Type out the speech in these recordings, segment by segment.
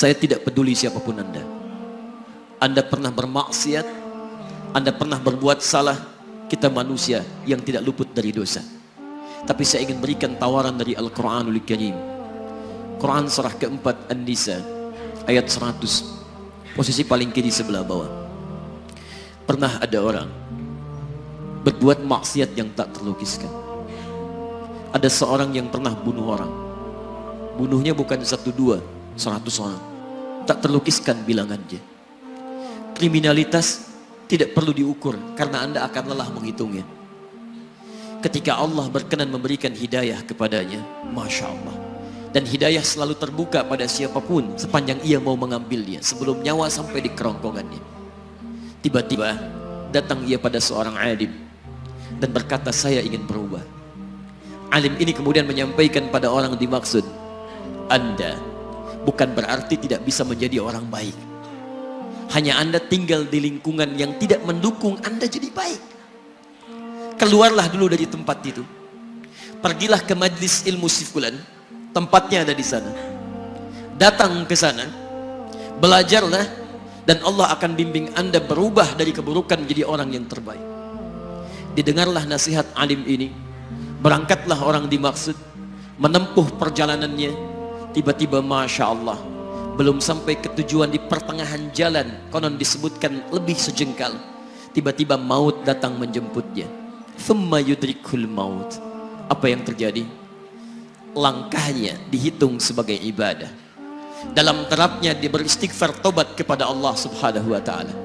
Saya tidak peduli siapa pun Anda. Anda pernah bermaksiat, Anda pernah berbuat salah, kita manusia yang tidak luput dari dosa. Tapi saya ingin berikan tawaran dari Al-Quranul Karim. Quran surah keempat An-Nisa ayat 100 posisi paling kiri sebelah bawah. Pernah ada orang berbuat maksiat yang tak terlukiskan. Ada seorang yang pernah bunuh orang. Bunuhnya bukan satu dua, seratus orang. Tak terlukiskan bilangannya. Kriminalitas tidak perlu diukur karena anda akan lelah menghitungnya. Ketika Allah berkenan memberikan hidayah kepadanya, Masya Allah. Dan hidayah selalu terbuka pada siapa pun sepanjang ia mau mengambilnya sebelum nyawa sampai di kerongkongannya. Tiba-tiba datang ia pada seorang alim dan berkata saya ingin berubah. Alim ini kemudian menyampaikan pada orang dimaksud, Anda bukan berarti tidak bisa menjadi orang baik. Hanya Anda tinggal di lingkungan yang tidak mendukung Anda jadi baik. Keluarlah dulu dari tempat itu. Pergilah ke majlis ilmu sifulan, tempatnya ada di sana. Datang ke sana, belajarlah dan Allah akan bimbing Anda berubah dari keburukan menjadi orang yang terbaik. Didengarlah nasihat alim ini, berangkatlah orang dimaksud, menempuh perjalanannya, tiba-tiba Masya Allah, belum sampai ke tujuan di pertengahan jalan, konon disebutkan lebih sejengkal, tiba-tiba maut datang menjemputnya. Thumma yudrikul maut. Apa yang terjadi? Langkahnya dihitung sebagai ibadah. Dalam terapnya dia beristighfar tobat kepada Allah subhanahu wa ta'ala.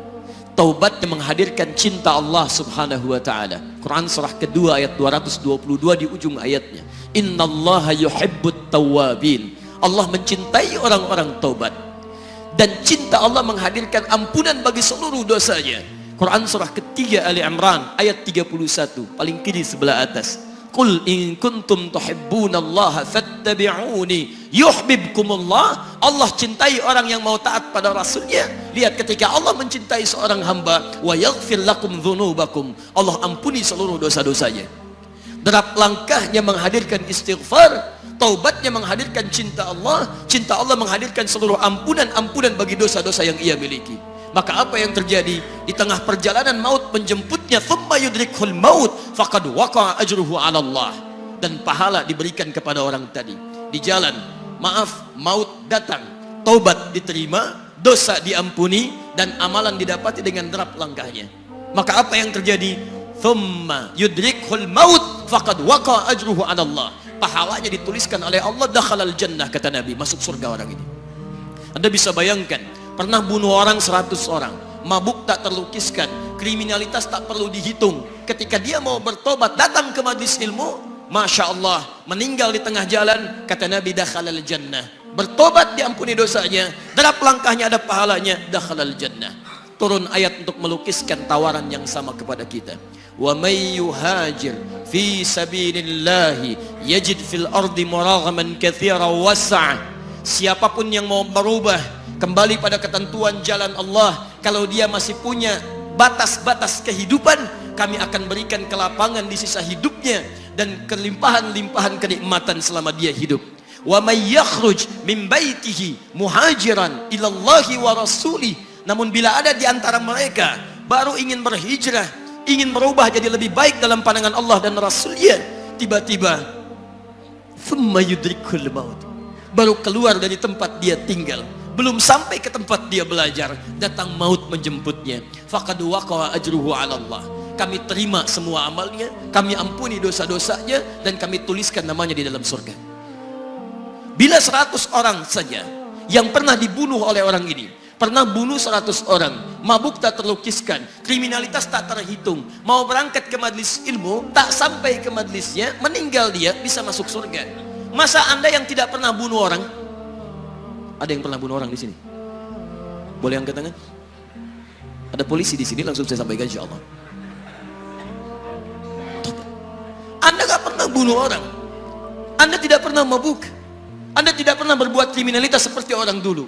Taubat yang menghadirkan cinta Allah subhanahu wa ta'ala. Quran surah kedua ayat 222 di ujung ayatnya. Inna allaha yuhibbut tawabin. Allah mencintai orang-orang taubat. Dan cinta Allah menghadirkan ampunan bagi seluruh dosanya. Quran surah ketiga Ali Imran ayat 31 paling kiri sebelah atas. Qul in kuntum tuhibbunallaha fattabi'uni yuhibbukumullah. Allah cintai orang yang mau taat pada rasulnya. Lihat ketika Allah mencintai seorang hamba wa yaghfir lakum dzunubakum. Allah ampuni seluruh dosa-dosanya. Derap langkahnya menghadirkan istighfar, taubatnya menghadirkan cinta Allah, cinta Allah menghadirkan seluruh ampunan-ampunan bagi dosa-dosa yang ia miliki. Maka apa yang terjadi di tengah perjalanan maut menjemputnya thumma yudrikhul maut faqad waqa'a ajruhu 'ala Allah dan pahala diberikan kepada orang tadi. Di jalan, maaf, maut datang, taubat diterima, dosa diampuni dan amalan didapati dengan derap langkahnya. Maka apa yang terjadi? Thumma yudrikhul maut faqad waqa'a ajruhu 'ala Allah. Pahalanya dituliskan oleh Allah dakhalal jannah kata Nabi, masuk surga orang ini. Anda bisa bayangkan pernah bunuh orang 100 orang. Mabuk tak terlukiskan. Kriminalitas tak perlu dihitung. Ketika dia mau bertobat datang ke majlis ilmu Masya Allah meninggal di tengah jalan kata Nabi dakhalal jannah. Bertobat diampuni dosanya. Derap langkahnya ada pahalanya dakhalal jannah. Turun ayat untuk melukiskan tawaran yang sama kepada kita wa may yuhajir fi sabilillahi yajid fil ardi muraghaman katsira wasa' siapa pun yang mau berubah kembali pada ketentuan jalan Allah kalau dia masih punya batas-batas kehidupan kami akan berikan kelapangan di sisa hidupnya dan kelimpahan-limpahan kenikmatan selama dia hidup. Wa may yakhruj min baitihi muhajiran ila Allah wa rasuli namun bila ada di antara mereka baru ingin berhijrah ingin berubah jadi lebih baik dalam pandangan Allah dan Rasulnya tiba-tiba yudrikul maut. Baru keluar dari tempat dia tinggal. Belum sampai ke tempat dia belajar datang maut menjemputnya. Allah. Kami terima semua amalnya kami ampuni dosa-dosanya dan kami tuliskan namanya di dalam surga. Bila 100 orang saja yang pernah dibunuh oleh orang ini pernah bunuh 100 orang mabuk tak terlukiskan kriminalitas tak terhitung mau berangkat ke majlis ilmu tak sampai ke majlisnya meninggal dia bisa masuk surga masa anda yang tidak pernah bunuh orang ada yang pernah bunuh orang di sini? Boleh angkat tangan? Ada polisi di sini langsung saya sampaikan insya Allah. Anda gak pernah bunuh orang. Anda tidak pernah mabuk. Anda tidak pernah berbuat kriminalitas seperti orang dulu.